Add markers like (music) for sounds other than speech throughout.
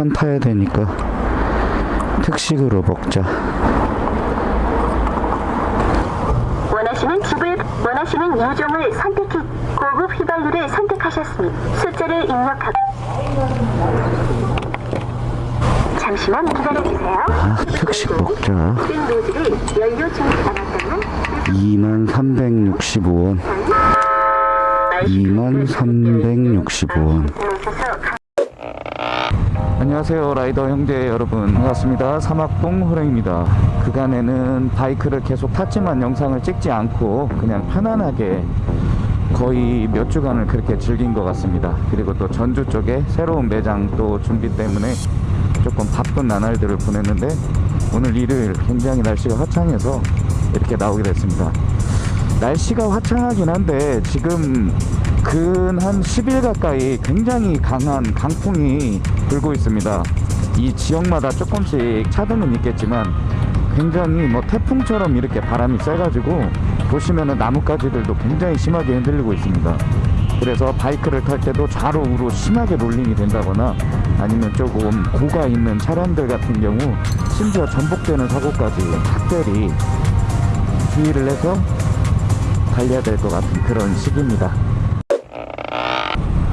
산 타야 되니까 특식으로 먹자. 원하시는 집을 원하시는 유종을 선택해 고급 휘발유를 선택하셨으니 숫자를 입력하 잠시만 기다려주세요. 아, 특식 먹자. 쓴 노즐을 연료 중에 담았다면 2365원. 2365원. 안녕하세요 라이더 형제 여러분. 반갑습니다. 사막동 호랭입니다. 그간에는 바이크를 계속 탔지만 영상을 찍지 않고 그냥 편안하게 거의 몇 주간을 그렇게 즐긴 것 같습니다. 그리고 또 전주 쪽에 새로운 매장 또 준비 때문에 조금 바쁜 나날들을 보냈는데 오늘 일요일 굉장히 날씨가 화창해서 이렇게 나오게 됐습니다. 날씨가 화창하긴 한데 지금 근 한 10일 가까이 굉장히 강한 강풍이 불고 있습니다. 이 지역마다 조금씩 차등은 있겠지만 굉장히 뭐 태풍처럼 이렇게 바람이 세가지고 보시면은 나뭇가지들도 굉장히 심하게 흔들리고 있습니다. 그래서 바이크를 탈 때도 좌로 우로 심하게 롤링이 된다거나 아니면 조금 고가 있는 차량들 같은 경우 심지어 전복되는 사고까지 특별히 주의를 해서 달려야 될 것 같은 그런 시기입니다.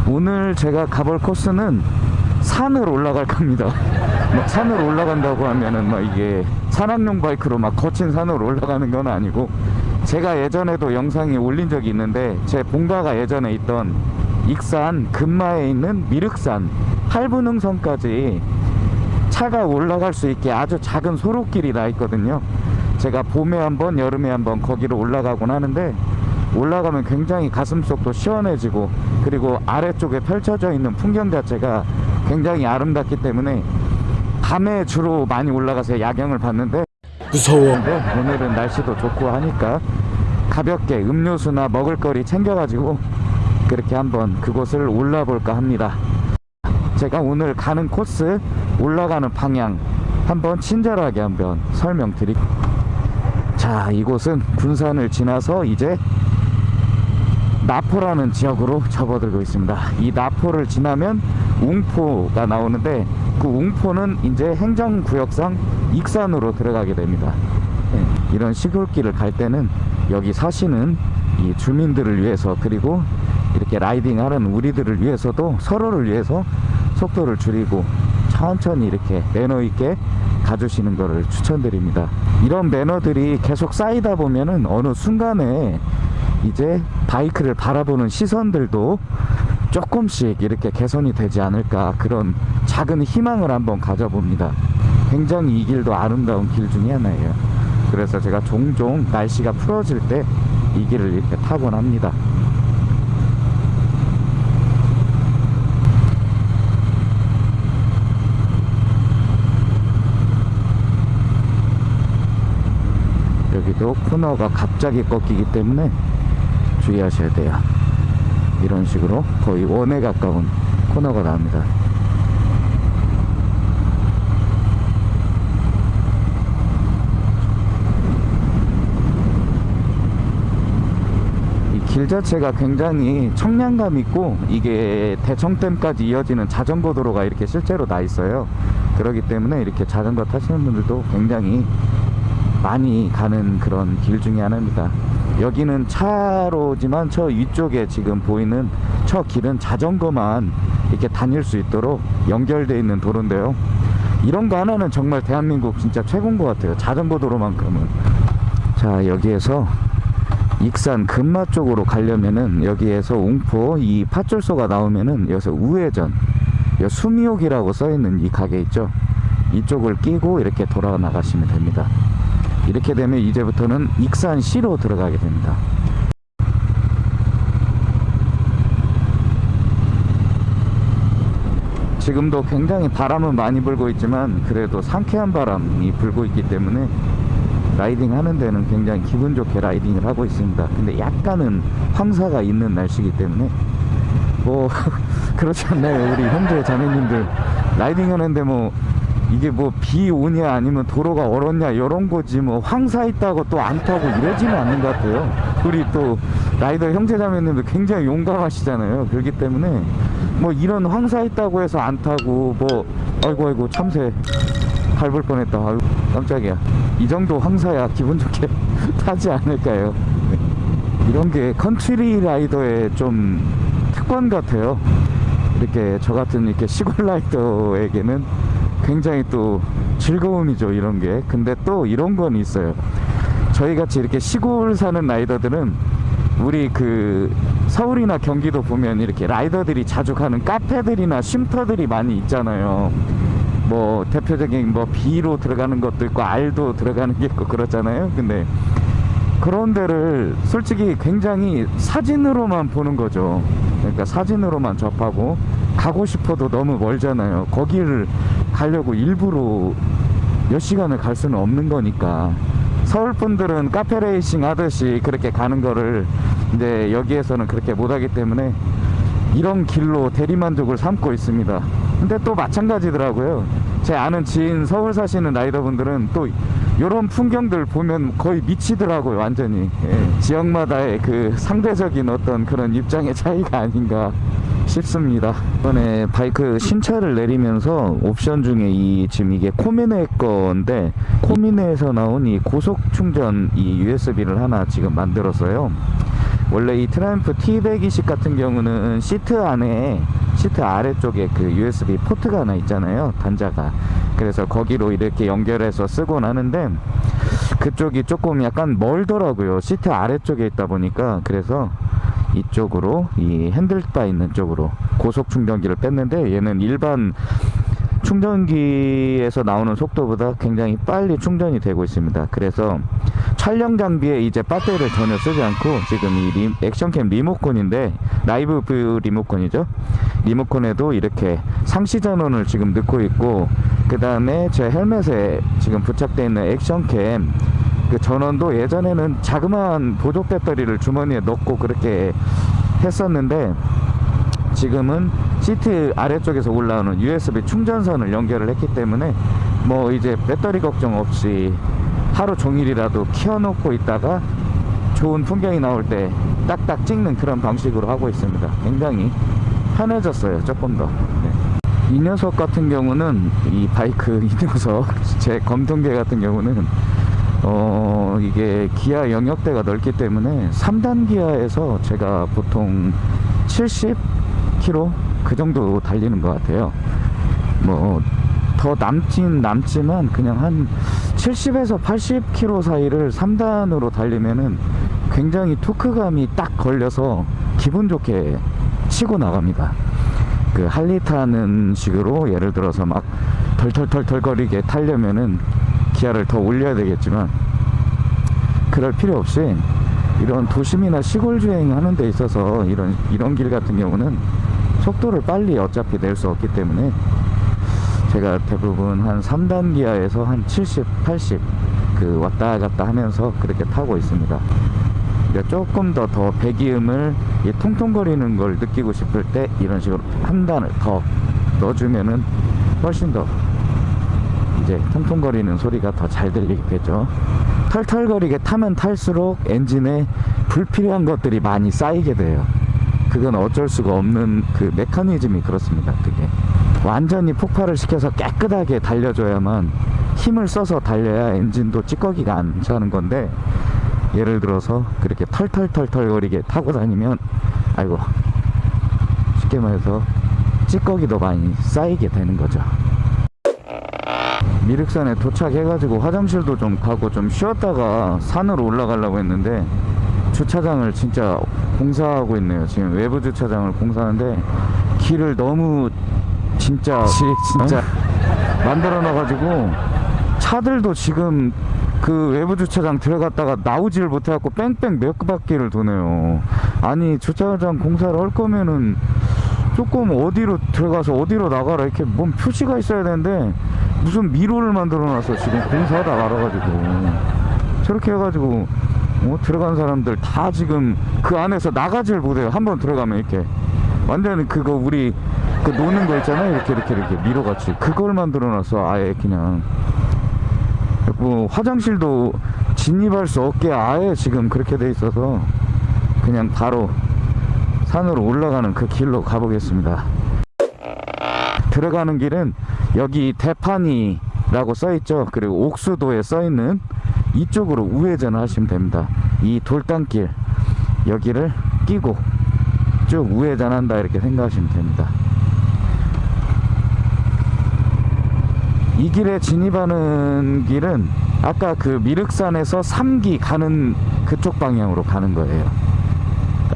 오늘 제가 가볼 코스는 산을 올라갈 겁니다. (laughs) 막 산을 올라간다고 하면은 막 이게 산악용 바이크로 막 거친 산으로 올라가는 건 아니고 제가 예전에도 영상에 올린 적이 있는데 제 본가가 예전에 있던 익산 금마에 있는 미륵산 할부능선까지 차가 올라갈 수 있게 아주 작은 소로길이 나 있거든요. 제가 봄에 한번 여름에 한번 거기로 올라가곤 하는데 올라가면 굉장히 가슴속도 시원해지고 그리고 아래쪽에 펼쳐져 있는 풍경 자체가 굉장히 아름답기 때문에 밤에 주로 많이 올라가서 야경을 봤는데 무서워. 근데 오늘은 날씨도 좋고 하니까 가볍게 음료수나 먹을거리 챙겨가지고 그렇게 한번 그곳을 올라볼까 합니다. 제가 오늘 가는 코스 올라가는 방향 한번 친절하게 한번 설명드릴게요. 자, 이곳은 군산을 지나서 이제 나포라는 지역으로 접어들고 있습니다. 이 나포를 지나면 웅포가 나오는데 그 웅포는 이제 행정구역상 익산으로 들어가게 됩니다. 네, 이런 시골길을 갈 때는 여기 사시는 이 주민들을 위해서 그리고 이렇게 라이딩하는 우리들을 위해서도 서로를 위해서 속도를 줄이고 천천히 이렇게 매너 있게 가주시는 것을 추천드립니다. 이런 매너들이 계속 쌓이다 보면은 어느 순간에 이제 바이크를 바라보는 시선들도 조금씩 이렇게 개선이 되지 않을까 그런 작은 희망을 한번 가져봅니다. 굉장히 이 길도 아름다운 길 중에 하나예요. 그래서 제가 종종 날씨가 풀어질 때 이 길을 이렇게 타곤 합니다. 여기도 코너가 갑자기 꺾이기 때문에 주의하셔야 돼요. 이런 식으로 거의 원에 가까운 코너가 나옵니다. 이길 자체가 굉장히 청량감 있고 이게 대청댐까지 이어지는 자전거 도로가 이렇게 실제로 나 있어요. 그렇기 때문에 이렇게 자전거 타시는 분들도 굉장히 많이 가는 그런 길 중에 하나입니다. 여기는 차로지만 저 위쪽에 지금 보이는 저 길은 자전거만 이렇게 다닐 수 있도록 연결되어 있는 도로인데요. 이런 거 하나는 정말 대한민국 진짜 최고인 것 같아요. 자전거 도로만큼은. 자, 여기에서 익산 금마 쪽으로 가려면은 여기에서 웅포 이 파출소가 나오면은 여기서 우회전 여 수미옥이라고 써있는 이 가게 있죠. 이쪽을 끼고 이렇게 돌아 나가시면 됩니다. 이렇게 되면 이제부터는 익산시로 들어가게 됩니다. 지금도 굉장히 바람은 많이 불고 있지만 그래도 상쾌한 바람이 불고 있기 때문에 riding 하는 데는 굉장히 기분 좋게 riding을 하고 있습니다. 근데 약간은 황사가 있는 날씨이기 때문에 뭐 (laughs) 그렇지 않나요? 우리 형제 자매님들 riding 하는데 뭐 이게 뭐 비 오냐 아니면 도로가 얼었냐 이런 거지 뭐 황사 있다고 또 안 타고 이러지는 않는 것 같아요. 우리 또 라이더 형제자매님도 굉장히 용감하시잖아요. 그렇기 때문에 뭐 이런 황사 있다고 해서 안 타고 뭐 아이고 아이고 참새 밟을 뻔했다. 아유 깜짝이야. 이 정도 황사야 기분 좋게 (laughs) 타지 않을까요? 네. 이런 게 country rider의 좀 특권 같아요. 이렇게 저 같은 이렇게 시골 rider에게는 굉장히 또 즐거움이죠 이런 게. 근데 또 이런 건 있어요. 저희 같이 이렇게 시골 사는 rider들은 우리 그 서울이나 경기도 보면 이렇게 rider들이 자주 가는 카페들이나 쉼터들이 많이 있잖아요. 뭐 대표적인 뭐 B로 들어가는 것도 있고 R도 들어가는 게 있고 그렇잖아요. 근데 그런 데를 솔직히 굉장히 사진으로만 보는 거죠. 그러니까 사진으로만 접하고 가고 싶어도 너무 멀잖아요. 거기를 가려고 일부러 몇 시간을 갈 수는 없는 거니까. 서울 분들은 카페 레이싱 하듯이 그렇게 가는 거를 이제 여기에서는 그렇게 못 하기 때문에 이런 길로 대리만족을 삼고 있습니다. 근데 또 마찬가지더라고요. 제 아는 지인 서울 사시는 라이더분들은 또 이런 풍경들 보면 거의 미치더라고요, 완전히. 예, 지역마다의 그 상대적인 어떤 그런 입장의 차이가 아닌가 싶습니다. 이번에 바이크 신차를 내리면서 옵션 중에 이 지금 이게 코미네 건데 코미네에서 나온 이 고속 충전 이 USB를 하나 지금 만들었어요. 원래 이 트라이언프 T120 같은 경우는 시트 안에 시트 아래쪽에 그 USB port가 하나 있잖아요 단자가 그래서 거기로 이렇게 연결해서 쓰곤 하는데 그쪽이 조금 약간 멀더라고요 시트 아래쪽에 있다 보니까 그래서 이쪽으로 이 handlebar 있는 쪽으로 고속 충전기를 뺐는데 얘는 일반 충전기에서 나오는 속도보다 굉장히 빨리 충전이 되고 있습니다. 그래서 촬영 장비에 이제 배터리를 전혀 쓰지 않고 지금 이 리- action cam 리모컨인데 live view 리모컨이죠. 리모컨에도 이렇게 상시 전원을 지금 넣고 있고 그 다음에 제 헬멧에 지금 부착되어 있는 action cam 그 전원도 예전에는 자그마한 보조 배터리를 주머니에 넣고 그렇게 했었는데 지금은 시트 아래쪽에서 올라오는 USB 충전선을 연결을 했기 때문에 뭐 이제 배터리 걱정 없이 하루 종일이라도 키워놓고 있다가 좋은 풍경이 나올 때 딱딱 찍는 그런 방식으로 하고 있습니다. 굉장히 편해졌어요. 조금 더. 네. 이 녀석 같은 경우는 이 바이크 이 녀석 (laughs) 제 검통개 같은 경우는 어 이게 기아 영역대가 넓기 때문에 3단 기아에서 제가 보통 70km 그 정도 달리는 것 같아요. 뭐 더 남진 남지만 그냥 한 70에서 80km 사이를 3단으로 달리면은 굉장히 토크감이 딱 걸려서 기분 좋게 치고 나갑니다. 그 할리 타는 식으로 예를 들어서 막 덜덜덜덜 거리게 타려면은 기아를 더 올려야 되겠지만 그럴 필요 없이 이런 도심이나 시골 주행하는 데 있어서 이런 이런 길 같은 경우는 속도를 빨리 어차피 낼 수 없기 때문에 제가 대부분 한 3단 기아에서 한 70, 80 그 왔다 갔다 하면서 그렇게 타고 있습니다. 조금 더 더 배기음을 이 통통거리는 걸 느끼고 싶을 때 이런 식으로 한 단을 더 넣어주면은 훨씬 더 이제 통통거리는 소리가 더 잘 들리겠죠. 털털거리게 타면 탈수록 엔진에 불필요한 것들이 많이 쌓이게 돼요. 그건 어쩔 수가 없는 그 메커니즘이 그렇습니다. 그게 완전히 폭발을 시켜서 깨끗하게 달려줘야만 힘을 써서 달려야 엔진도 찌꺼기가 안 차는 건데 예를 들어서 그렇게 털털털털거리게 타고 다니면 아이고 쉽게 말해서 찌꺼기도 많이 쌓이게 되는 거죠. 미륵산에 도착해가지고 화장실도 좀 가고 좀 쉬었다가 산으로 올라가려고 했는데 주차장을 진짜 공사하고 있네요. 지금 외부 주차장을 공사하는데 길을 너무 진짜 진짜 만들어 놔가지고 차들도 지금 그 외부 주차장 들어갔다가 나오지를 못해갖고 뺑뺑 몇 바퀴를 도네요. 아니 주차장 공사를 할 거면은 조금 어디로 들어가서 어디로 나가라 이렇게 뭔 표시가 있어야 되는데 무슨 미로를 만들어 놔서 지금 공사하다 말아가지고. 저렇게 해가지고 어, 들어간 사람들 다 지금 그 안에서 나가질 못해요. 한 번 들어가면 이렇게. 완전 그거 우리 그 노는 거 있잖아요. 이렇게 이렇게 이렇게 미로같이. 그걸 만들어 놨어 아예 그냥. 뭐 화장실도 진입할 수 없게 아예 지금 그렇게 돼 있어서 그냥 바로 산으로 올라가는 그 길로 가보겠습니다. 들어가는 길은 여기 대판이라고 써있죠. 그리고 옥수도에 써있는 이쪽으로 우회전을 하시면 됩니다. 이 돌담길 여기를 끼고 쭉 우회전한다 이렇게 생각하시면 됩니다. 이 길에 진입하는 길은 아까 그 미륵산에서 삼기 가는 그쪽 방향으로 가는 거예요.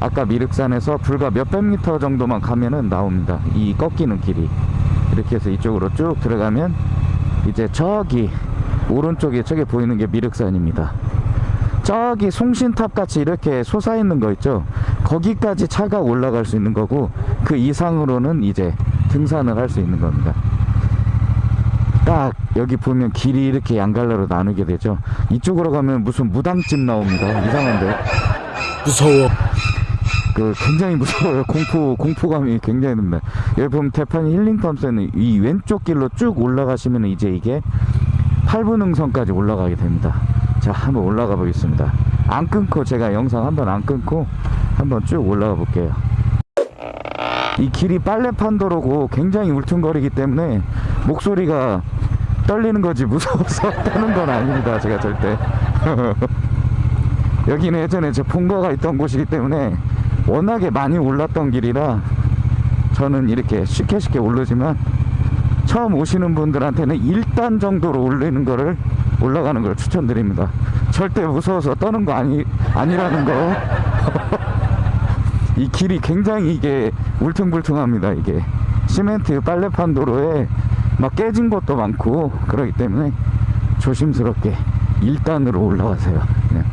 아까 미륵산에서 불과 몇백 미터 정도만 가면은 나옵니다. 이 꺾이는 길이. 이렇게 해서 이쪽으로 쭉 들어가면 이제 저기 오른쪽에 저기 보이는 게 미륵산입니다. 저기 송신탑 같이 이렇게 솟아 있는 거 있죠. 거기까지 차가 올라갈 수 있는 거고 그 이상으로는 이제 등산을 할 수 있는 겁니다. 딱 여기 보면 길이 이렇게 양갈래로 나누게 되죠. 이쪽으로 가면 무슨 무당집 나옵니다. 이상한데. 무서워. 그 굉장히 무서워요. (laughs) 공포 공포감이 굉장히 듭니다. 여기 보면 대판이 힐링팜스는 이 왼쪽 길로 쭉 올라가시면 이제 이게 팔분응선까지 올라가게 됩니다. 자, 한번 올라가 보겠습니다. 안 끊고 제가 영상 한번 안 끊고 한번 쭉 올라가 볼게요. 이 길이 빨래판 도로고 굉장히 울퉁거리기 때문에 목소리가 떨리는 거지 무서워서 (laughs) 떠는 건 아닙니다. 제가 절대. (laughs) 여기는 예전에 제 본거가 있던 곳이기 때문에 워낙에 많이 올랐던 길이라 저는 이렇게 쉽게 쉽게 오르지만 처음 오시는 분들한테는 1단 정도로 올리는 거를 올라가는 걸 추천드립니다. 절대 무서워서 떠는 거 아니, 아니라는 거. (laughs) 이 길이 굉장히 이게 울퉁불퉁합니다. 이게 시멘트 빨래판 도로에 막 깨진 것도 많고 그러기 때문에 조심스럽게 1단으로 올라가세요. 그냥.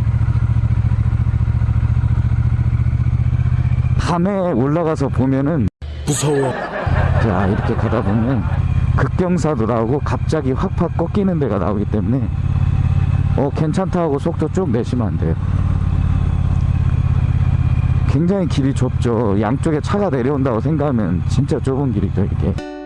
밤에 올라가서 보면은 무서워. 자 이렇게 가다 보면 급경사도 나오고 갑자기 확확 꺾이는 데가 나오기 때문에 어 괜찮다 하고 속도 쭉 내시면 안 돼요. 굉장히 길이 좁죠. 양쪽에 차가 내려온다고 생각하면 진짜 좁은 길이죠 이게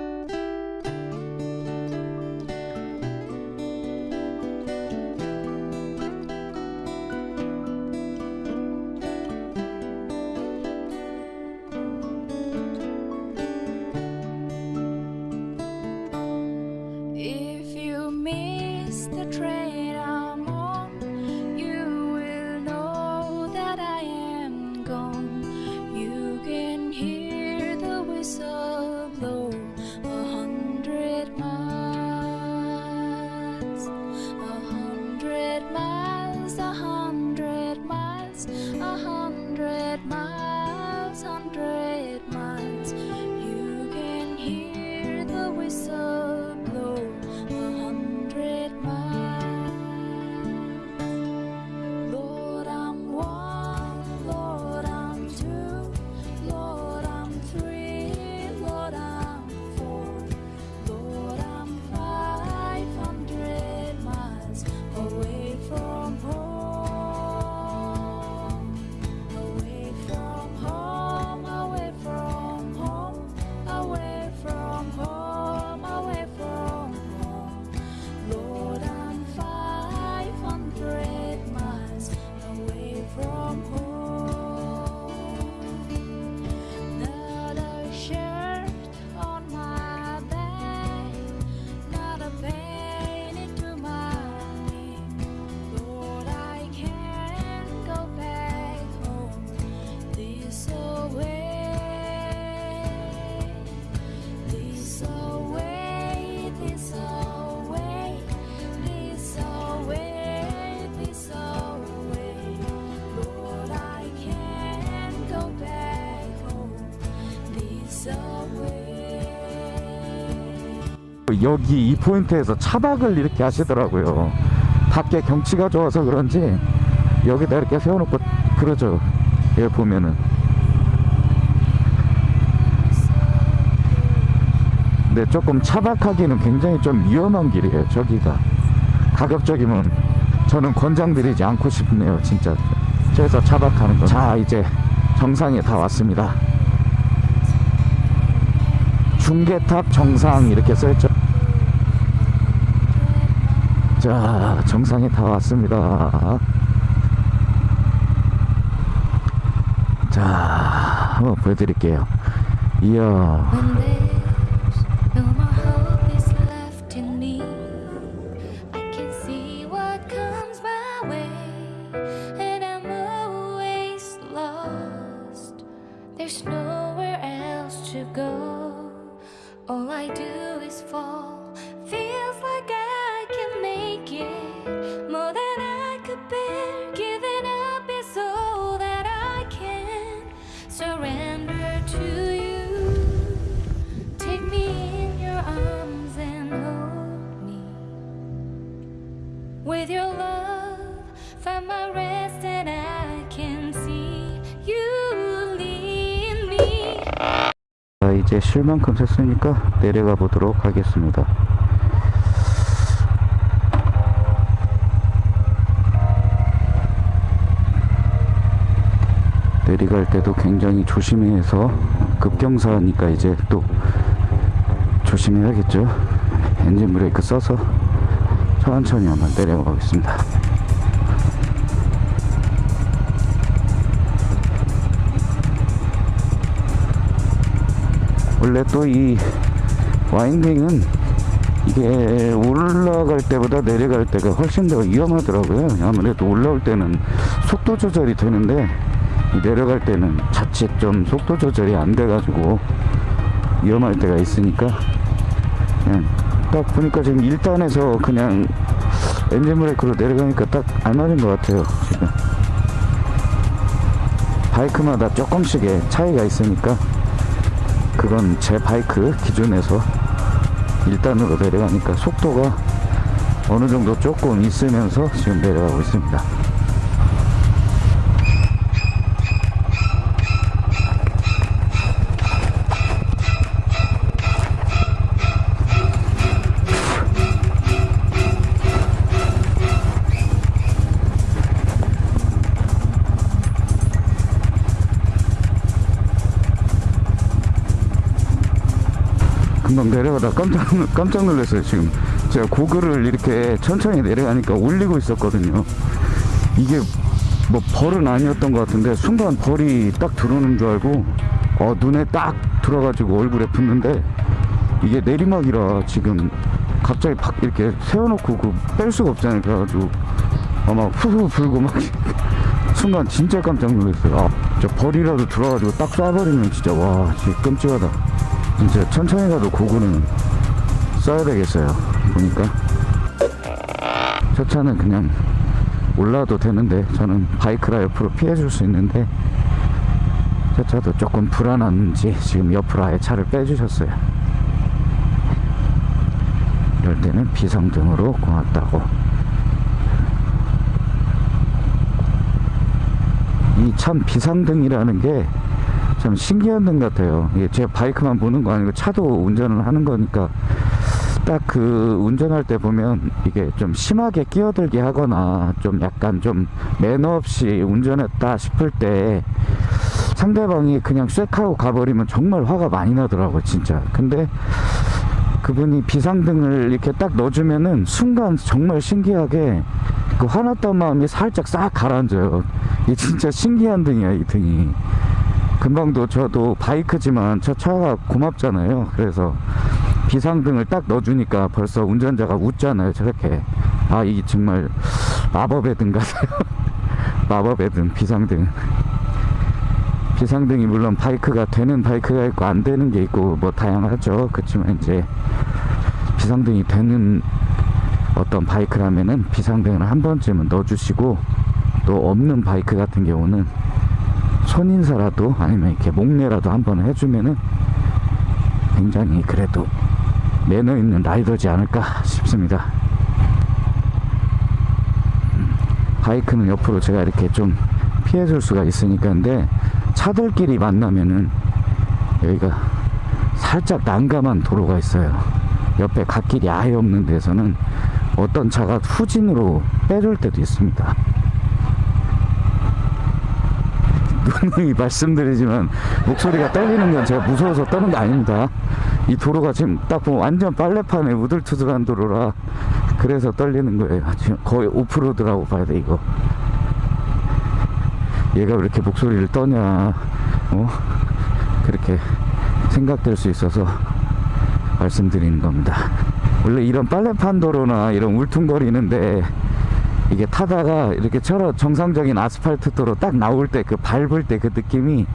여기 이 포인트에서 차박을 이렇게 하시더라고요. 밖에 경치가 좋아서 그런지 여기다 이렇게 세워놓고 그러죠. 여기 보면은. 근데 조금 차박하기는 굉장히 좀 위험한 길이에요 저기가. 가급적이면 저는 권장드리지 않고 싶네요 진짜. 저기서 차박하는 거자 이제 정상에 다 왔습니다. 중계탑 정상 이렇게 써있죠 자 정상에 다 왔습니다. 자 한번 보여드릴게요. 이야 이제 쉴 만큼 샜으니까 내려가 보도록 하겠습니다. 내려갈 때도 굉장히 조심해서 급경사니까 이제 또 조심해야겠죠. 엔진 브레이크 써서 천천히 한번 내려가 보겠습니다. 원래 또 이 와인딩은 이게 올라갈 때보다 내려갈 때가 훨씬 더 위험하더라고요. 아무래도 올라올 때는 속도 조절이 되는데 이 내려갈 때는 자칫 좀 속도 조절이 안 돼가지고 위험할 때가 있으니까 그냥 딱 보니까 지금 1단에서 그냥 엔진 브레이크로 내려가니까 딱 알맞은 것 같아요. 지금 바이크마다 조금씩의 차이가 있으니까 그건 제 바이크 기준에서 1단으로 내려가니까 속도가 어느 정도 조금 있으면서 지금 내려가고 있습니다. 금방 내려가다 깜짝, 놀- 깜짝 놀랐어요 지금. 제가 고글을 이렇게 천천히 내려가니까 올리고 있었거든요. 이게 뭐 벌은 아니었던 것 같은데 순간 벌이 딱 들어오는 줄 알고 어, 눈에 딱 들어가지고 얼굴에 붙는데 이게 내리막이라 지금 갑자기 팍 이렇게 세워놓고 그 뺄 수가 없잖아요. 그래가지고 아마 후후 불고 막 (laughs) 순간 진짜 깜짝 놀랐어요. 아, 저 벌이라도 들어가지고 딱 쏴버리면 진짜 와 진짜 끔찍하다 진짜 천천히 가도 고구는 써야 되겠어요. 보니까. 저 차는 그냥 올라도 되는데 저는 바이크라 옆으로 피해줄 수 있는데 저 차도 조금 불안한지 지금 옆으로 아예 차를 빼주셨어요. 이럴 때는 비상등으로 고맙다고. 이 참 비상등이라는 게 참 신기한 등 같아요. 이게 제 바이크만 보는 거 아니고 차도 운전을 하는 거니까 딱 그 운전할 때 보면 이게 좀 심하게 끼어들게 하거나 좀 약간 좀 매너 없이 운전했다 싶을 때 상대방이 그냥 쐐 하고 가버리면 정말 화가 많이 나더라고요, 진짜. 근데 그분이 비상등을 이렇게 딱 넣어주면은 순간 정말 신기하게 그 화났던 마음이 살짝 싹 가라앉아요. 이게 진짜 신기한 등이야, 이 등이. 금방도 저도 바이크지만 저 차가 고맙잖아요. 그래서 비상등을 딱 넣어주니까 벌써 운전자가 웃잖아요. 저렇게. 아, 이게 정말 마법의 등 같아요. (laughs) 마법의 등, 비상등. 비상등이 물론 바이크가 되는 바이크가 있고 안 되는 게 있고 뭐 다양하죠. 그렇지만 이제 비상등이 되는 어떤 바이크라면은 비상등을 한 번쯤은 넣어주시고 또 없는 바이크 같은 경우는 손인사라도 아니면 이렇게 목례라도 한번 해주면은 굉장히 그래도 매너 있는 라이더지 않을까 싶습니다. 음, 바이크는 옆으로 제가 이렇게 좀 피해 줄 수가 있으니까 근데 차들끼리 만나면은 여기가 살짝 난감한 도로가 있어요. 옆에 갓길이 아예 없는 데서는 어떤 차가 후진으로 빼줄 때도 있습니다. 누누이 말씀드리지만 목소리가 떨리는 건 제가 무서워서 떠는 게 아닙니다. 이 도로가 지금 딱 보면 완전 빨래판에 우들투들한 도로라 그래서 떨리는 거예요. 지금 거의 오프로드라고 봐야 돼 이거. 얘가 왜 이렇게 목소리를 떠냐 어 그렇게 생각될 수 있어서 말씀드리는 겁니다 원래 이런 빨래판 도로나 이런 울퉁거리는데 이게 타다가 이렇게 처럼 정상적인 아스팔트 도로 딱 나올 때 그 밟을 때 그 느낌이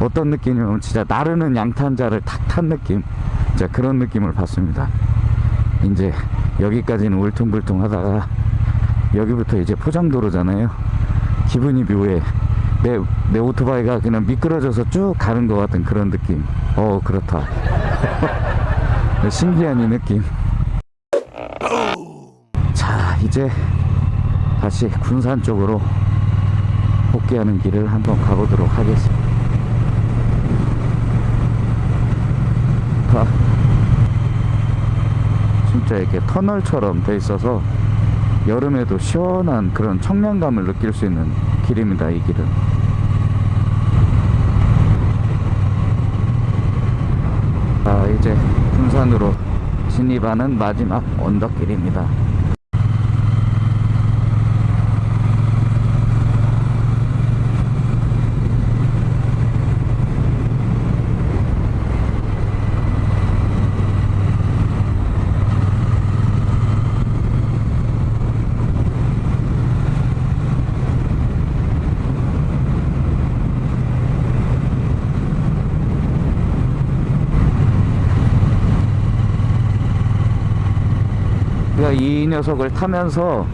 어떤 느낌이냐면 진짜 나르는 양탄자를 탁 탄 느낌. 진짜 그런 느낌을 받습니다. 이제 여기까지는 울퉁불퉁 하다가 여기부터 이제 포장도로잖아요. 기분이 묘해. 내, 내 오토바이가 그냥 미끄러져서 쭉 가는 것 같은 그런 느낌. 어 그렇다. (laughs) 신기한 이 느낌. 자 이제 다시 군산 쪽으로 복귀하는 길을 한번 가보도록 하겠습니다. 아, 진짜 이렇게 터널처럼 돼 있어서 여름에도 시원한 그런 청량감을 느낄 수 있는 길입니다 이 길은. 자 이제 군산으로 진입하는 마지막 언덕길입니다 제가 이 녀석을 타면서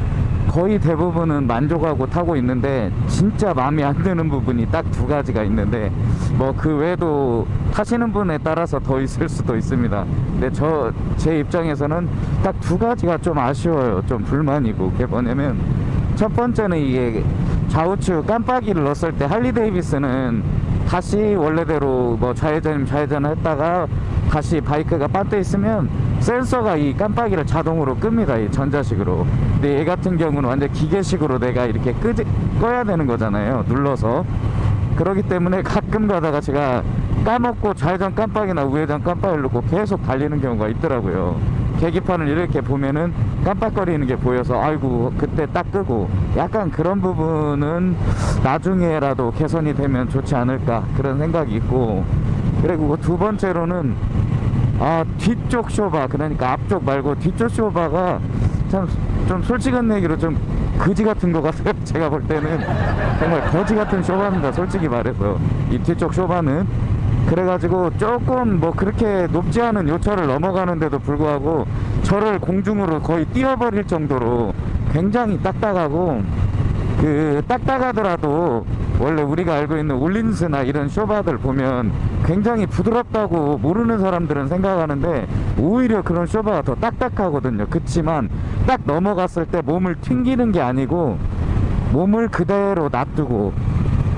거의 대부분은 만족하고 타고 있는데 진짜 마음에 안 드는 부분이 딱 두 가지가 있는데 뭐 그 외에도 타시는 분에 따라서 더 있을 수도 있습니다. 근데 저 제 입장에서는 딱 두 가지가 좀 아쉬워요. 좀 불만이고. 그게 뭐냐면 첫 번째는 이게 좌우측 깜빡이를 넣었을 때 할리 데이비스는 다시 원래대로 뭐 좌회전 좌회전 했다가 다시 바이크가 빠져 있으면 센서가 이 깜빡이를 자동으로 끕니다 이 전자식으로. 근데 얘 같은 경우는 완전 기계식으로 내가 이렇게 끄지, 꺼야 되는 거잖아요 눌러서. 그러기 때문에 가끔 가다가 제가 까먹고 좌회전 깜빡이나 우회전 깜빡이를 놓고 계속 달리는 경우가 있더라고요. 계기판을 이렇게 보면은 깜빡거리는 게 보여서 아이고 그때 딱 끄고. 약간 그런 부분은 나중에라도 개선이 되면 좋지 않을까 그런 생각이 있고 그리고 두 번째로는 아 뒤쪽 쇼바 그러니까 앞쪽 말고 뒤쪽 쇼바가 참 좀 솔직한 얘기로 좀 거지 같은 것 같아요. (laughs) 제가 볼 때는. 정말 거지 같은 쇼바입니다 솔직히 말해서. 이 뒤쪽 쇼바는. 그래가지고 조금 뭐 그렇게 높지 않은 요철을 넘어가는데도 불구하고 저를 공중으로 거의 띄워버릴 정도로 굉장히 딱딱하고 그 딱딱하더라도 원래 우리가 알고 있는 울린스나 이런 쇼바들 보면 굉장히 부드럽다고 모르는 사람들은 생각하는데 오히려 그런 쇼바가 더 딱딱하거든요. 그치만 딱 넘어갔을 때 몸을 튕기는 게 아니고 몸을 그대로 놔두고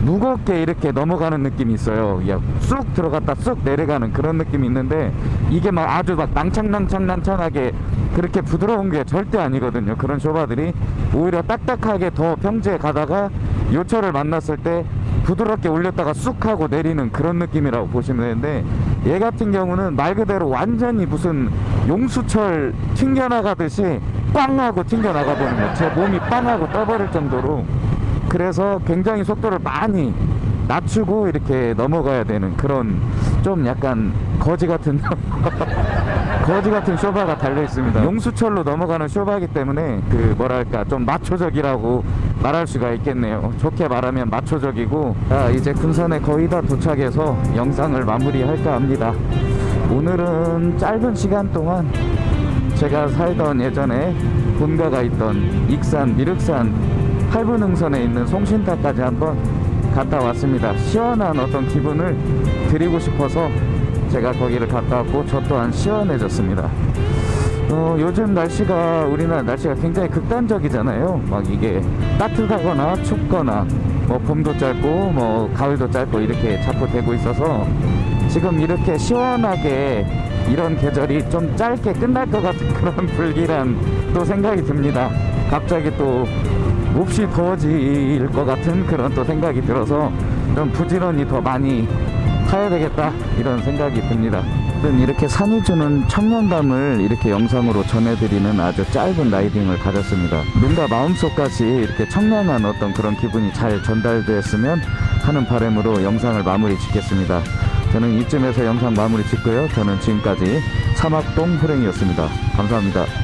무겁게 이렇게 넘어가는 느낌이 있어요. 쑥 들어갔다 쑥 내려가는 그런 느낌이 있는데 이게 막 아주 막 낭창낭창낭창하게 그렇게 부드러운 게 절대 아니거든요. 그런 쇼바들이 오히려 딱딱하게 더 평지에 가다가 요철을 만났을 때 부드럽게 올렸다가 쑥 하고 내리는 그런 느낌이라고 보시면 되는데 얘 같은 경우는 말 그대로 완전히 무슨 용수철 튕겨나가듯이 빵 하고 튕겨나가 버리는 거예요. 제 몸이 빵 하고 떠버릴 정도로. 그래서 굉장히 속도를 많이 낮추고 이렇게 넘어가야 되는 그런 좀 약간 거지 같은 (laughs) (laughs) 거지 같은 쇼바가 달려 있습니다. 용수철로 넘어가는 쇼바이기 때문에 그 뭐랄까 좀 마초적이라고 말할 수가 있겠네요. 좋게 말하면 마초적이고 자 이제 군산에 거의 다 도착해서 영상을 마무리할까 합니다. 오늘은 짧은 시간 동안 제가 살던 예전에 본가가 있던 익산 미륵산 팔분흥선에 있는 송신타까지 한번 갔다 왔습니다. 시원한 어떤 기분을 드리고 싶어서 제가 거기를 갔다 왔고 저 또한 시원해졌습니다. 어, 요즘 날씨가 우리나라 날씨가 굉장히 극단적이잖아요. 막 이게 따뜻하거나 춥거나 뭐 봄도 짧고 뭐 가을도 짧고 이렇게 자꾸 되고 있어서 지금 이렇게 시원하게 이런 계절이 좀 짧게 끝날 것 같은 (laughs) 그런 불길한 또 생각이 듭니다. 갑자기 또 몹시 더워질 것 같은 그런 또 생각이 들어서 좀 부지런히 더 많이 타야 되겠다 이런 생각이 듭니다. 이렇게 산이 주는 청량감을 이렇게 영상으로 전해드리는 아주 짧은 라이딩을 가졌습니다. 눈과 마음속까지 이렇게 청량한 어떤 그런 기분이 잘 전달됐으면 하는 바람으로 영상을 마무리 짓겠습니다. 저는 이쯤에서 영상 마무리 짓고요. 저는 지금까지 사막동 호랭이였습니다. 감사합니다.